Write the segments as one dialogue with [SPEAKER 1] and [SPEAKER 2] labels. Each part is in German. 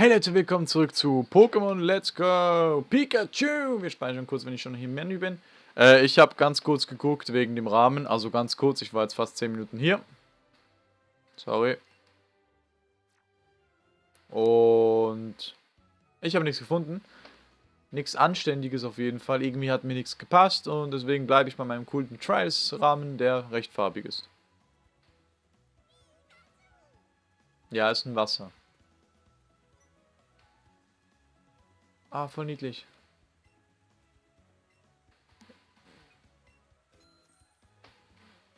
[SPEAKER 1] Hey Leute, willkommen zurück zu Pokémon Let's Go Pikachu. Wir speichern kurz, wenn ich schon hier im Menü bin. Äh, ich habe ganz kurz geguckt wegen dem Rahmen, also ganz kurz, ich war jetzt fast 10 Minuten hier. Sorry. Und ich habe nichts gefunden. Nichts Anständiges auf jeden Fall. Irgendwie hat mir nichts gepasst und deswegen bleibe ich bei meinem coolen Trials-Rahmen, der recht farbig ist. Ja, ist ein Wasser. Ah, voll niedlich.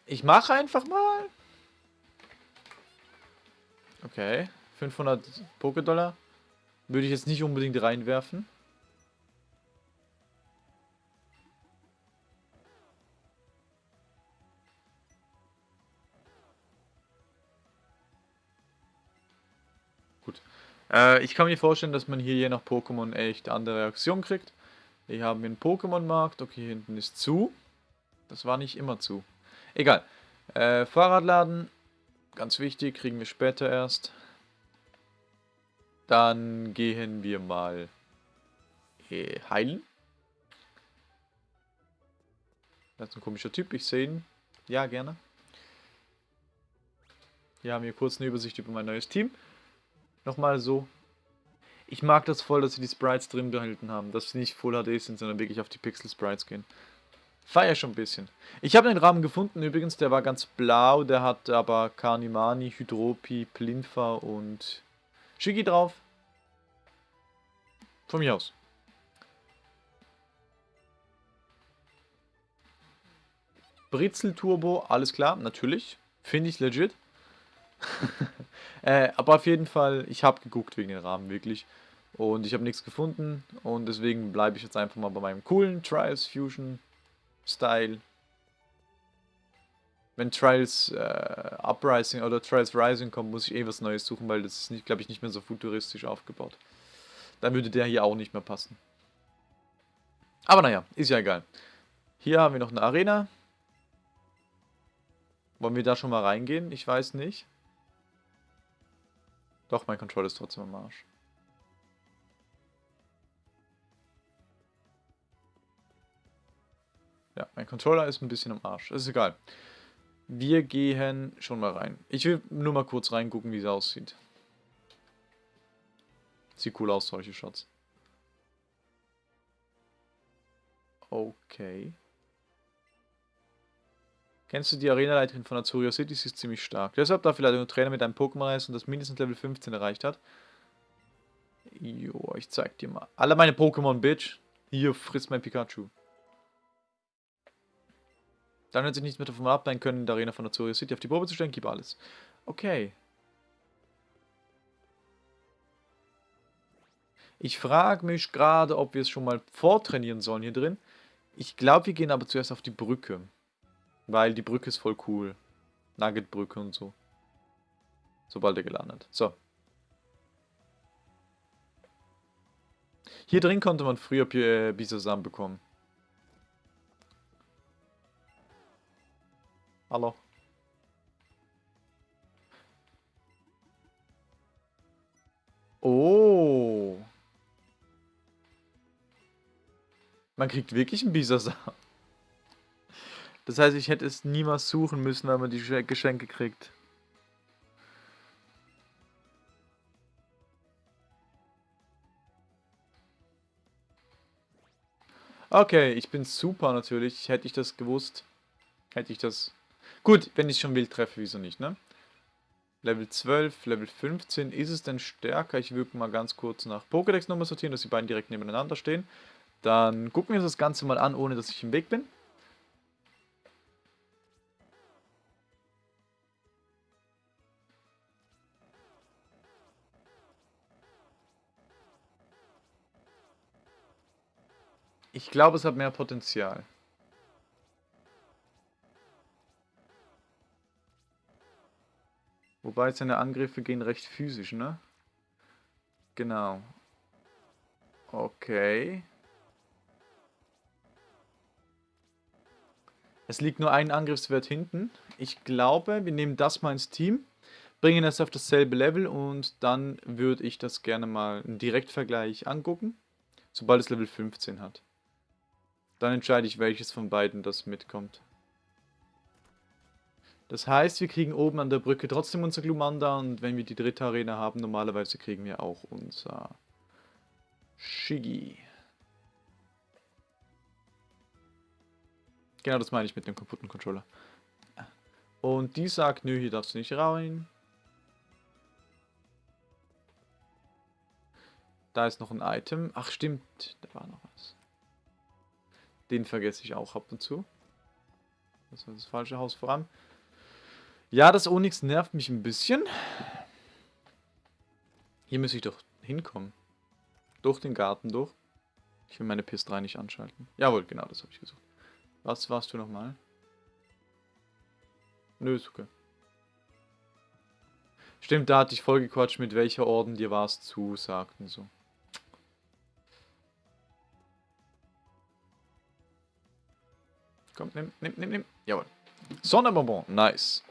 [SPEAKER 1] Ich mache einfach mal. Okay, 500 Pokédollar. Würde ich jetzt nicht unbedingt reinwerfen. Äh, ich kann mir vorstellen, dass man hier je nach Pokémon echt andere Reaktionen kriegt. Hier haben wir einen Pokémon-Markt. Okay, hinten ist zu. Das war nicht immer zu. Egal. Äh, Fahrradladen. Ganz wichtig, kriegen wir später erst. Dann gehen wir mal äh, heilen. Das ist ein komischer Typ, ich sehe ihn. Ja, gerne. Hier haben wir kurz eine Übersicht über mein neues Team nochmal so. Ich mag das voll, dass sie die Sprites drin behalten haben. Dass sie nicht Full HD sind, sondern wirklich auf die Pixel Sprites gehen. Feier schon ein bisschen. Ich habe den Rahmen gefunden übrigens, der war ganz blau. Der hat aber Carnimani, Hydropi, Plinfa und Shigi drauf. Von mir aus. Britzel Turbo, alles klar, natürlich. Finde ich legit. äh, aber auf jeden Fall, ich habe geguckt wegen den Rahmen, wirklich. Und ich habe nichts gefunden. Und deswegen bleibe ich jetzt einfach mal bei meinem coolen Trials Fusion Style. Wenn Trials äh, Uprising oder Trials Rising kommt, muss ich eh was Neues suchen, weil das ist, glaube ich, nicht mehr so futuristisch aufgebaut. Dann würde der hier auch nicht mehr passen. Aber naja, ist ja egal. Hier haben wir noch eine Arena. Wollen wir da schon mal reingehen? Ich weiß nicht. Doch, mein Controller ist trotzdem am Arsch. Ja, mein Controller ist ein bisschen am Arsch. Ist egal. Wir gehen schon mal rein. Ich will nur mal kurz reingucken, wie es aussieht. Sieht cool aus, solche Shots. Okay. Kennst du die Arenaleiterin von Azuria City? Sie ist ziemlich stark. Deshalb darf vielleicht ein Trainer mit einem Pokémon und das mindestens Level 15 erreicht hat. Jo, ich zeig dir mal. Alle meine Pokémon, Bitch. Hier, frisst mein Pikachu. Dann wird sich nichts mehr davon ableiten können, in der Arena von Azuria City auf die Probe zu stellen. Gib alles. Okay. Ich frage mich gerade, ob wir es schon mal vortrainieren sollen hier drin. Ich glaube, wir gehen aber zuerst auf die Brücke. Weil die Brücke ist voll cool. Nugget-Brücke und so. Sobald er gelandet. So. Hier drin konnte man früher äh, Bisasam bekommen. Hallo. Oh. Man kriegt wirklich einen Bisasam. Das heißt, ich hätte es niemals suchen müssen, wenn man die Geschenke kriegt. Okay, ich bin super natürlich. Hätte ich das gewusst, hätte ich das... Gut, wenn ich schon wild treffe, wieso nicht, ne? Level 12, Level 15. Ist es denn stärker? Ich würde mal ganz kurz nach Pokédex-Nummer sortieren, dass die beiden direkt nebeneinander stehen. Dann gucken wir uns das Ganze mal an, ohne dass ich im Weg bin. Ich glaube, es hat mehr Potenzial. Wobei seine Angriffe gehen recht physisch, ne? Genau. Okay. Es liegt nur ein Angriffswert hinten. Ich glaube, wir nehmen das mal ins Team. bringen es auf dasselbe Level und dann würde ich das gerne mal einen Direktvergleich angucken, sobald es Level 15 hat. Dann entscheide ich, welches von beiden das mitkommt. Das heißt, wir kriegen oben an der Brücke trotzdem unser Glumanda und wenn wir die dritte Arena haben, normalerweise kriegen wir auch unser Shigi. Genau das meine ich mit dem kaputten Controller. Und die sagt, nö, hier darfst du nicht rein. Da ist noch ein Item. Ach stimmt, da war noch was. Den vergesse ich auch ab und zu. Das war das falsche Haus voran. Ja, das Onyx nervt mich ein bisschen. Hier muss ich doch hinkommen. Durch den Garten durch. Ich will meine PS3 nicht anschalten. Jawohl, genau, das habe ich gesucht. Was warst du nochmal? Nö, ist okay. Stimmt, da hatte ich voll gequatscht, mit welcher Orden dir was zusagt und so. Komm, nimm, nimm, nimm, nimm. Jawohl. Sonderbonbon, nice.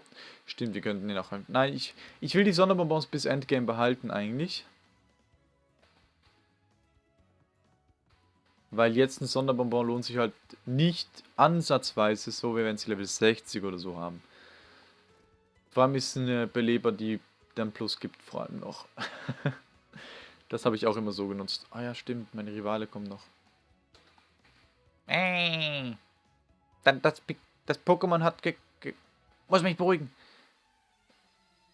[SPEAKER 1] Stimmt, wir könnten den auch... Nein, ich, ich will die Sonderbonbons bis Endgame behalten eigentlich. Weil jetzt ein Sonderbonbon lohnt sich halt nicht ansatzweise so, wie wenn sie Level 60 oder so haben. Vor allem ist eine Beleber, die dann Plus gibt, vor allem noch. das habe ich auch immer so genutzt. Ah ja, stimmt, meine Rivale kommen noch.
[SPEAKER 2] Äh, das, das Pokémon hat ge, ge, Muss mich beruhigen.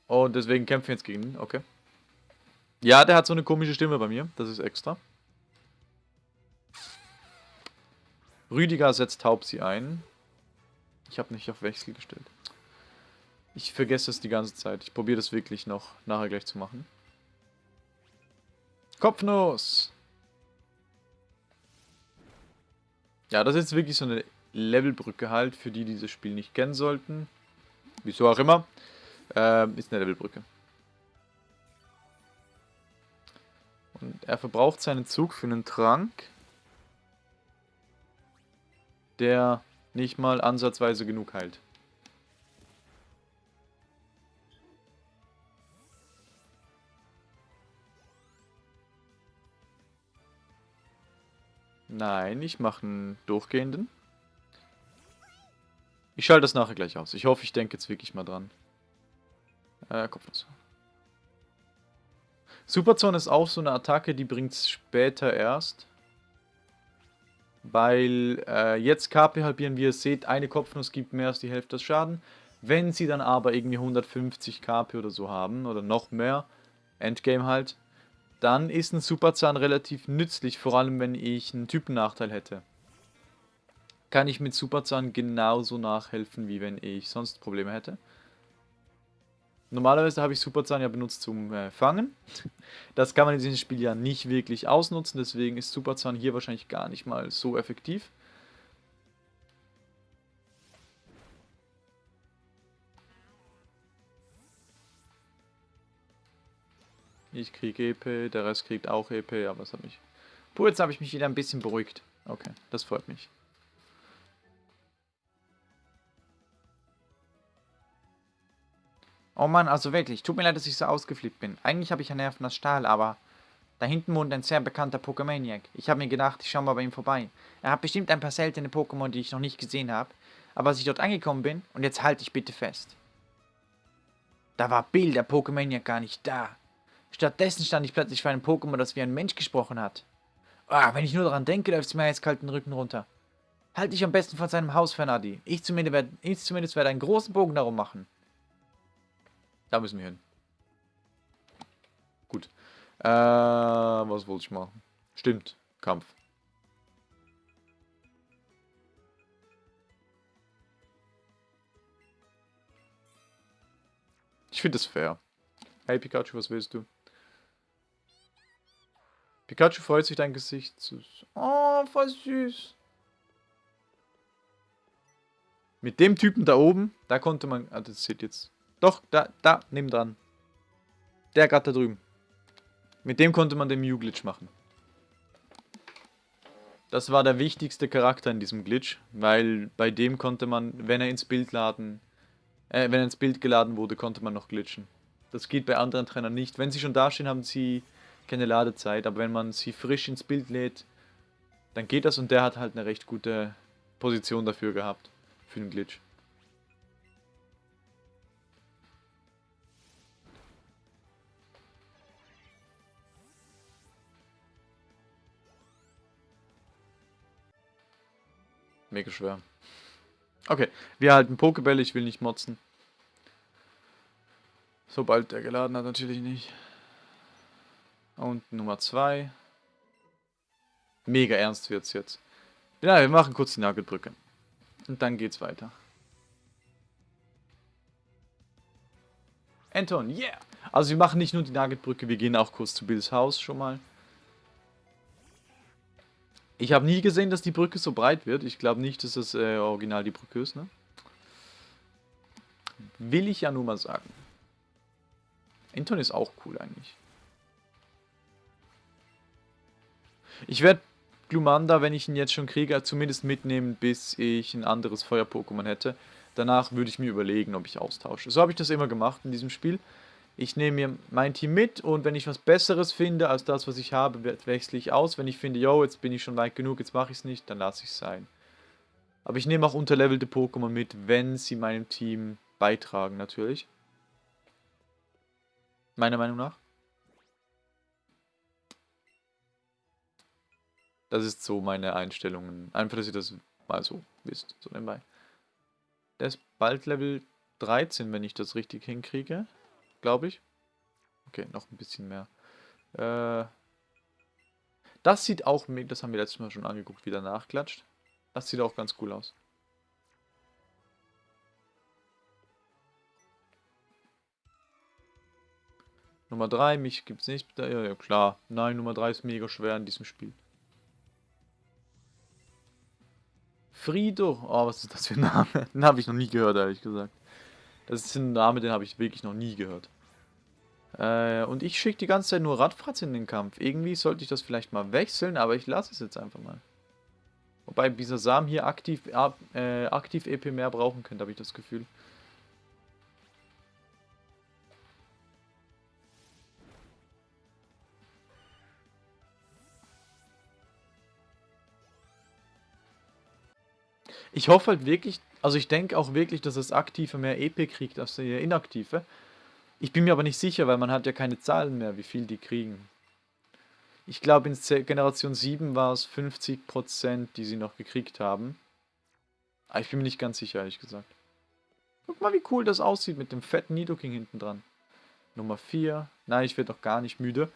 [SPEAKER 1] Und deswegen kämpfen wir jetzt gegen ihn, okay. Ja, der hat so eine komische Stimme bei mir, das ist extra. Rüdiger setzt Taubsi ein. Ich habe nicht auf Wechsel gestellt. Ich vergesse es die ganze Zeit. Ich probiere das wirklich noch nachher gleich zu machen. Kopfnuss! Ja, das ist wirklich so eine Levelbrücke halt, für die, die dieses Spiel nicht kennen sollten. Wieso auch immer. Ähm, ist eine Levelbrücke. Und er verbraucht seinen Zug für einen Trank, der nicht mal ansatzweise genug heilt. Nein, ich mache einen durchgehenden. Ich schalte das nachher gleich aus. Ich hoffe, ich denke jetzt wirklich mal dran. Äh, Kopfnuss. Superzone ist auch so eine Attacke, die bringt es später erst. Weil äh, jetzt KP halbieren, wie ihr seht, eine Kopfnuss gibt mehr als die Hälfte des Schaden. Wenn sie dann aber irgendwie 150 KP oder so haben, oder noch mehr, Endgame halt, dann ist ein Superzahn relativ nützlich, vor allem wenn ich einen Typennachteil hätte. Kann ich mit Superzahn genauso nachhelfen, wie wenn ich sonst Probleme hätte. Normalerweise habe ich Superzahn ja benutzt zum äh, Fangen. Das kann man in diesem Spiel ja nicht wirklich ausnutzen, deswegen ist Superzahn hier wahrscheinlich gar nicht mal so effektiv. Ich kriege EP, der Rest kriegt auch EP, aber es hat mich... Puh, jetzt habe ich mich wieder ein bisschen beruhigt. Okay, das freut mich.
[SPEAKER 2] Oh Mann, also wirklich, tut mir leid, dass ich so ausgeflippt bin. Eigentlich habe ich ja Nerven aus Stahl, aber... Da hinten wohnt ein sehr bekannter Pokémaniac. Ich habe mir gedacht, ich schaue mal bei ihm vorbei. Er hat bestimmt ein paar seltene Pokémon, die ich noch nicht gesehen habe. Aber als ich dort angekommen bin, und jetzt halte ich bitte fest. Da war Bill, der Pokémaniac, gar nicht da. Stattdessen stand ich plötzlich vor einem Pokémon, das wie ein Mensch gesprochen hat. Ah, wenn ich nur daran denke, läuft es mir jetzt kalt den Rücken runter. Halt dich am besten von seinem Haus fern, Adi. Ich zumindest, werd, ich zumindest werde einen großen Bogen darum machen.
[SPEAKER 1] Da müssen wir hin. Gut. Äh, was wollte ich machen? Stimmt, Kampf. Ich finde es fair. Hey Pikachu, was willst du? Pikachu freut sich dein Gesicht zu... Oh, voll süß. Mit dem Typen da oben, da konnte man... Ah, das sieht jetzt... Doch, da, da, neben dran. Der gerade da drüben. Mit dem konnte man den Mew-Glitch machen. Das war der wichtigste Charakter in diesem Glitch, weil bei dem konnte man, wenn er ins Bild laden, äh, wenn er ins Bild geladen wurde, konnte man noch glitchen. Das geht bei anderen Trainern nicht. Wenn sie schon dastehen, haben sie keine Ladezeit, aber wenn man sie frisch ins Bild lädt, dann geht das und der hat halt eine recht gute Position dafür gehabt, für den Glitch. Mega schwer. Okay, wir halten Pokebälle, ich will nicht motzen. Sobald der geladen hat, natürlich nicht. Und Nummer 2. Mega ernst wird's jetzt. Ja, wir machen kurz die Nagelbrücke. Und dann geht's weiter. Anton, yeah! Also wir machen nicht nur die Nagelbrücke, wir gehen auch kurz zu Bills Haus schon mal. Ich habe nie gesehen, dass die Brücke so breit wird. Ich glaube nicht, dass das äh, original die Brücke ist, ne? Will ich ja nur mal sagen. Anton ist auch cool eigentlich. Ich werde Glumanda, wenn ich ihn jetzt schon kriege, zumindest mitnehmen, bis ich ein anderes Feuer-Pokémon hätte. Danach würde ich mir überlegen, ob ich austausche. So habe ich das immer gemacht in diesem Spiel. Ich nehme mir mein Team mit und wenn ich was Besseres finde als das, was ich habe, wechsle ich aus. Wenn ich finde, yo, jetzt bin ich schon weit genug, jetzt mache ich es nicht, dann lasse ich es sein. Aber ich nehme auch unterlevelte Pokémon mit, wenn sie meinem Team beitragen, natürlich. Meiner Meinung nach. Das ist so meine Einstellungen. Einfach, dass ihr das mal so wisst, so nebenbei. Der ist bald Level 13, wenn ich das richtig hinkriege. Glaube ich. Okay, noch ein bisschen mehr. Äh, das sieht auch, das haben wir letztes Mal schon angeguckt, wieder nachklatscht. Das sieht auch ganz cool aus. Nummer 3, mich gibt es nicht. Ja, ja, klar. Nein, Nummer 3 ist mega schwer in diesem Spiel. Frido. Oh, was ist das für ein Name? Den habe ich noch nie gehört, ehrlich gesagt. Das ist ein Name, den habe ich wirklich noch nie gehört. Äh, und ich schicke die ganze Zeit nur Radfratz in den Kampf. Irgendwie sollte ich das vielleicht mal wechseln, aber ich lasse es jetzt einfach mal. Wobei dieser Samen hier aktiv, äh, aktiv EP mehr brauchen könnte, habe ich das Gefühl. Ich hoffe halt wirklich, also ich denke auch wirklich, dass das Aktive mehr EP kriegt als der Inaktive. Ich bin mir aber nicht sicher, weil man hat ja keine Zahlen mehr, wie viel die kriegen. Ich glaube, in Generation 7 war es 50%, die sie noch gekriegt haben. Aber ich bin mir nicht ganz sicher, ehrlich gesagt. Guck mal, wie cool das aussieht mit dem fetten Nidoking hinten dran. Nummer 4. Nein, ich werde doch gar nicht müde.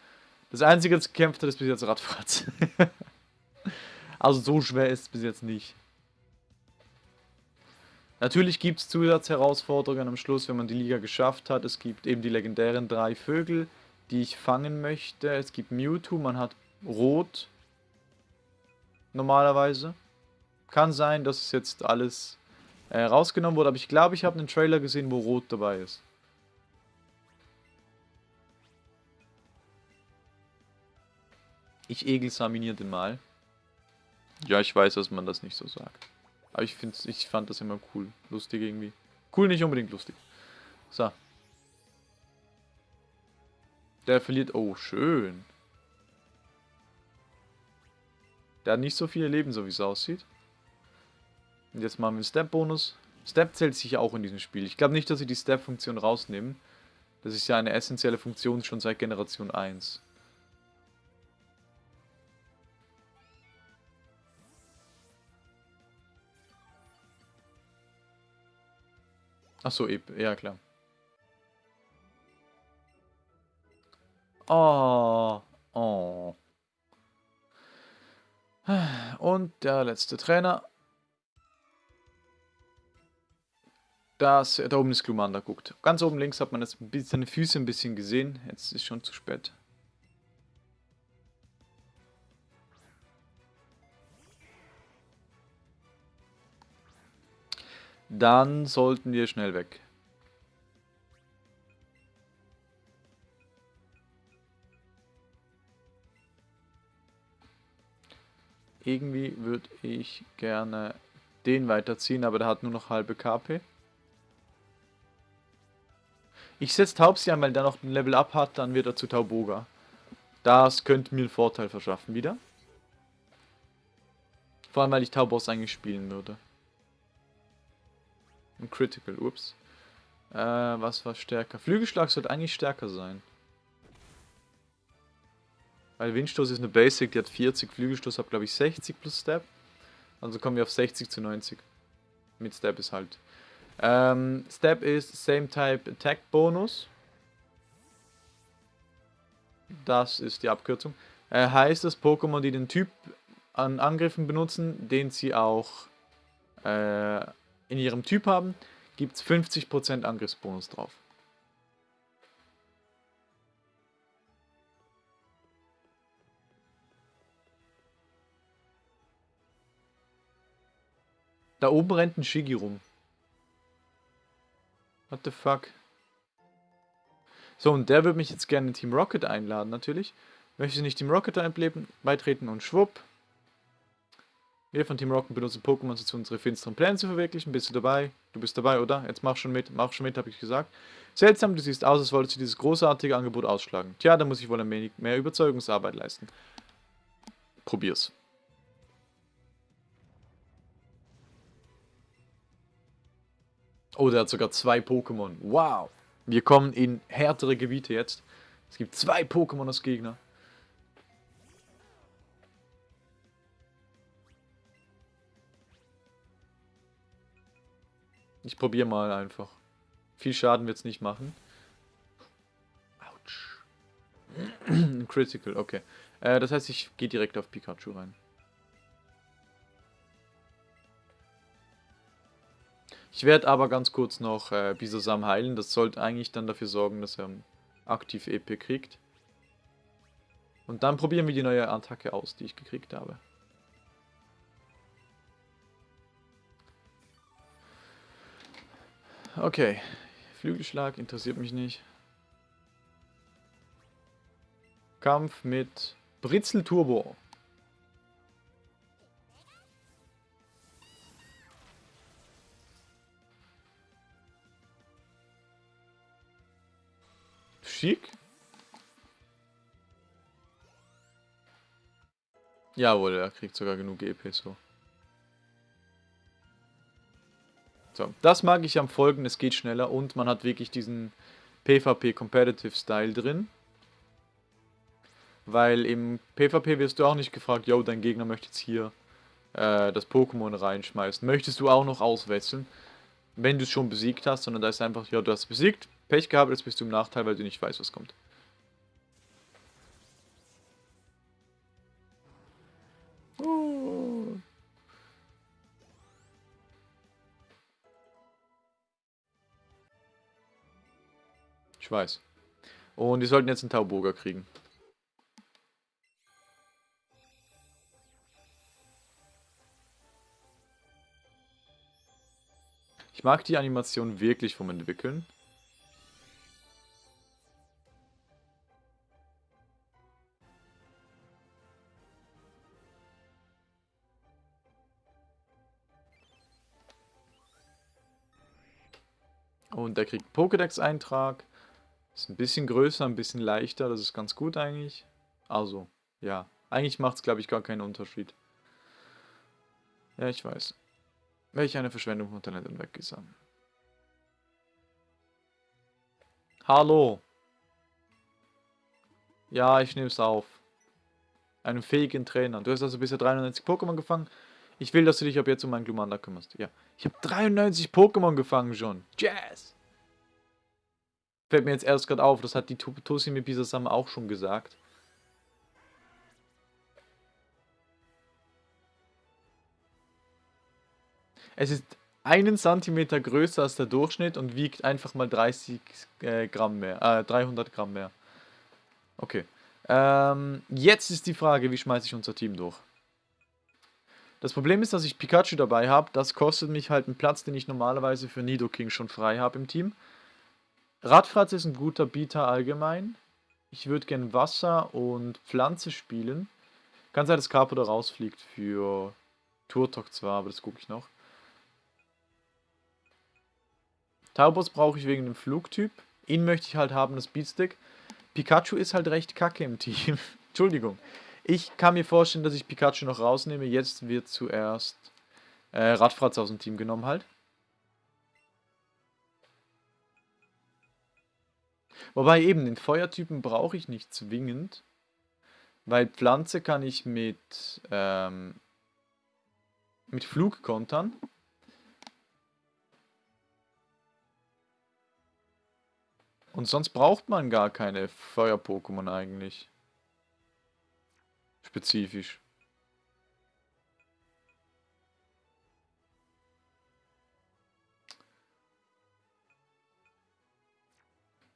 [SPEAKER 1] Das einzige, das gekämpft hat, ist bis jetzt Radfratz. also so schwer ist es bis jetzt nicht. Natürlich gibt es Zusatzherausforderungen am Schluss, wenn man die Liga geschafft hat. Es gibt eben die legendären drei Vögel, die ich fangen möchte. Es gibt Mewtwo, man hat Rot. Normalerweise. Kann sein, dass es jetzt alles äh, rausgenommen wurde, aber ich glaube, ich habe einen Trailer gesehen, wo Rot dabei ist. Ich egelsaminiere den mal. Ja, ich weiß, dass man das nicht so sagt. Aber ich, find's, ich fand das immer cool. Lustig irgendwie. Cool, nicht unbedingt lustig. So. Der verliert... Oh, schön. Der hat nicht so viele Leben, so wie es aussieht. Und jetzt machen wir einen Step-Bonus. Step zählt sich auch in diesem Spiel. Ich glaube nicht, dass sie die Step-Funktion rausnehmen. Das ist ja eine essentielle Funktion schon seit Generation 1. Ach so, ja klar. Oh, oh. Und der letzte Trainer. Das, da oben ist Glumanda, guckt. Ganz oben links hat man jetzt seine Füße ein bisschen gesehen. Jetzt ist schon zu spät. Dann sollten wir schnell weg. Irgendwie würde ich gerne den weiterziehen, aber der hat nur noch halbe KP. Ich setze Taubsi an, weil der noch ein Level Up hat, dann wird er zu Tauboga. Das könnte mir einen Vorteil verschaffen wieder. Vor allem, weil ich Tauboss eigentlich spielen würde. Ein Critical, ups. Äh, was war stärker? Flügelschlag sollte eigentlich stärker sein. Weil Windstoß ist eine Basic, die hat 40, Flügelstoß hat glaube ich 60 plus Step. Also kommen wir auf 60 zu 90. Mit Step ist halt. Ähm, Step ist Same Type Attack Bonus. Das ist die Abkürzung. Äh, heißt, dass Pokémon, die den Typ an Angriffen benutzen, den sie auch äh, in ihrem Typ haben, gibt es 50% Angriffsbonus drauf. Da oben rennt ein Shigi rum. What the fuck? So, und der würde mich jetzt gerne in Team Rocket einladen, natürlich. Möchte nicht Team Rocket beitreten und schwupp. Wir von Team Rocket benutzen Pokémon, um unsere finsteren Pläne zu verwirklichen. Bist du dabei? Du bist dabei, oder? Jetzt mach schon mit, mach schon mit, habe ich gesagt. Seltsam, du siehst aus, als wolltest du dieses großartige Angebot ausschlagen. Tja, da muss ich wohl ein wenig mehr Überzeugungsarbeit leisten. Probier's. Oh, der hat sogar zwei Pokémon. Wow. Wir kommen in härtere Gebiete jetzt. Es gibt zwei Pokémon als Gegner. Ich probiere mal einfach. Viel Schaden wird es nicht machen. Autsch. Critical, okay. Äh, das heißt, ich gehe direkt auf Pikachu rein. Ich werde aber ganz kurz noch äh, Bisasam heilen. Das sollte eigentlich dann dafür sorgen, dass er aktiv EP kriegt. Und dann probieren wir die neue Attacke aus, die ich gekriegt habe. Okay. Flügelschlag interessiert mich nicht. Kampf mit Britzel Turbo. Schick. Jawohl, er kriegt sogar genug EP so. So, das mag ich am Folgen, es geht schneller und man hat wirklich diesen PvP Competitive Style drin. Weil im PvP wirst du auch nicht gefragt, yo, dein Gegner möchte jetzt hier äh, das Pokémon reinschmeißen. Möchtest du auch noch auswechseln, wenn du es schon besiegt hast, sondern da ist einfach, ja, du hast besiegt, Pech gehabt, jetzt bist du im Nachteil, weil du nicht weißt, was kommt. Weiß. Und die sollten jetzt einen Tauburger kriegen. Ich mag die Animation wirklich vom Entwickeln. Und der kriegt Pokédex-Eintrag. Ist ein bisschen größer, ein bisschen leichter. Das ist ganz gut eigentlich. Also, ja. Eigentlich macht es, glaube ich, gar keinen Unterschied. Ja, ich weiß. Welch eine Verschwendung von Talent und Weggesang. Hallo. Ja, ich nehme es auf. Einen fähigen Trainer. Du hast also bisher 93 Pokémon gefangen. Ich will, dass du dich ab jetzt um meinen Glumanda kümmerst. Ja. Ich habe 93 Pokémon gefangen schon. Jazz! Fällt mir jetzt erst gerade auf, das hat die Tosimi Bisasama auch schon gesagt. Es ist einen Zentimeter größer als der Durchschnitt und wiegt einfach mal 30 äh, Gramm mehr, äh, 300 Gramm mehr. Okay. Ähm, jetzt ist die Frage, wie schmeiße ich unser Team durch? Das Problem ist, dass ich Pikachu dabei habe. Das kostet mich halt einen Platz, den ich normalerweise für Nidoking schon frei habe im Team. Radfratz ist ein guter Bieter allgemein. Ich würde gerne Wasser und Pflanze spielen. Kann sein, dass Carpo da rausfliegt für Turtok zwar, aber das gucke ich noch. Taubos brauche ich wegen dem Flugtyp. Ihn möchte ich halt haben, das Beatstick. Pikachu ist halt recht kacke im Team. Entschuldigung. Ich kann mir vorstellen, dass ich Pikachu noch rausnehme. Jetzt wird zuerst äh, Radfratz aus dem Team genommen halt. Wobei eben, den Feuertypen brauche ich nicht zwingend. Weil Pflanze kann ich mit, ähm, mit Flug kontern. Und sonst braucht man gar keine Feuer-Pokémon eigentlich. Spezifisch.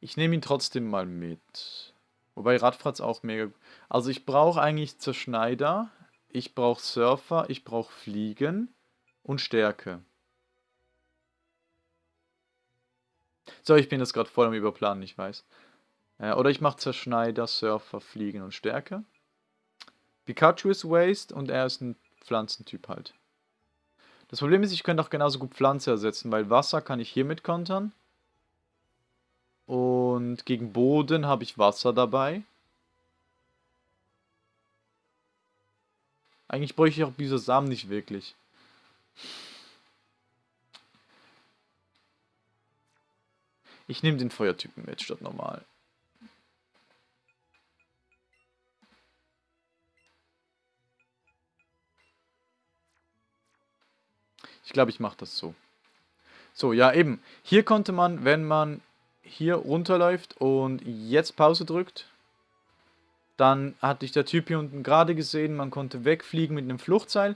[SPEAKER 1] Ich nehme ihn trotzdem mal mit. Wobei Radfratz auch mega... Also ich brauche eigentlich Zerschneider, ich brauche Surfer, ich brauche Fliegen und Stärke. So, ich bin jetzt gerade voll am Überplanen, ich weiß. Äh, oder ich mache Zerschneider, Surfer, Fliegen und Stärke. Pikachu ist Waste und er ist ein Pflanzentyp halt. Das Problem ist, ich könnte auch genauso gut Pflanze ersetzen, weil Wasser kann ich hiermit kontern. Und gegen Boden habe ich Wasser dabei. Eigentlich bräuchte ich auch Bisasam nicht wirklich. Ich nehme den Feuertypen mit statt normal. Ich glaube, ich mache das so. So, ja eben. Hier konnte man, wenn man hier runterläuft und jetzt Pause drückt, dann hatte dich der Typ hier unten gerade gesehen, man konnte wegfliegen mit einem Fluchtseil.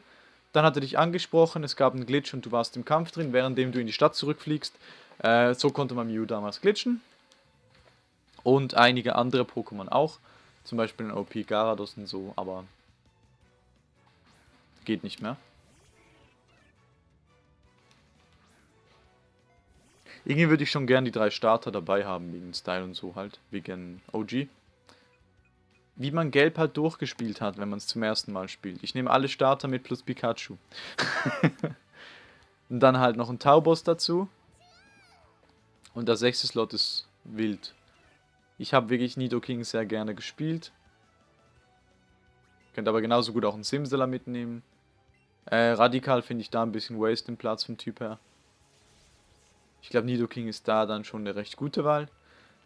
[SPEAKER 1] Dann hat er dich angesprochen, es gab einen Glitch und du warst im Kampf drin, währenddem du in die Stadt zurückfliegst. Äh, so konnte man Mew damals glitschen. Und einige andere Pokémon auch. Zum Beispiel ein OP Garados und so, aber geht nicht mehr. Irgendwie würde ich schon gern die drei Starter dabei haben, wegen Style und so halt, wegen OG. Wie man Gelb halt durchgespielt hat, wenn man es zum ersten Mal spielt. Ich nehme alle Starter mit plus Pikachu. und dann halt noch ein Tauboss dazu. Und der sechste Slot ist wild. Ich habe wirklich Nidoking sehr gerne gespielt. Könnt aber genauso gut auch einen Simsala mitnehmen. Äh, Radikal finde ich da ein bisschen waste im Platz vom Typ her. Ich glaube, Nidoking ist da dann schon eine recht gute Wahl.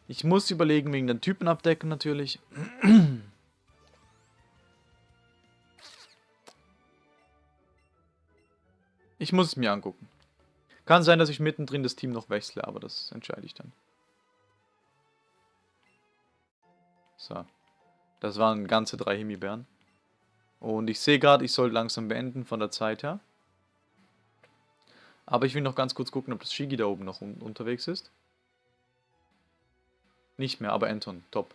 [SPEAKER 1] Ich muss überlegen wegen den Typen abdecken natürlich. Ich muss es mir angucken. Kann sein, dass ich mittendrin das Team noch wechsle, aber das entscheide ich dann. So. Das waren ganze drei Himbeeren. Und ich sehe gerade, ich soll langsam beenden von der Zeit her. Aber ich will noch ganz kurz gucken, ob das Shigi da oben noch un unterwegs ist. Nicht mehr, aber Anton, top.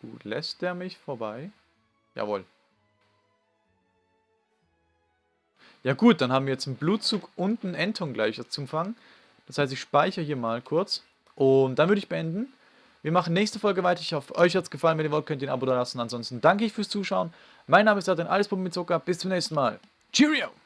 [SPEAKER 1] Gut, lässt der mich vorbei? Jawohl. Ja gut, dann haben wir jetzt einen Blutzug und einen Enton gleich zum Fangen. Das heißt, ich speichere hier mal kurz. Und dann würde ich beenden. Wir machen nächste Folge weiter. Ich hoffe, euch hat es gefallen. Wenn ihr wollt, könnt ihr ein Abo da lassen. Ansonsten danke ich fürs Zuschauen. Mein Name ist Adrian, alles mit Zucker. Bis zum nächsten Mal. Cheerio!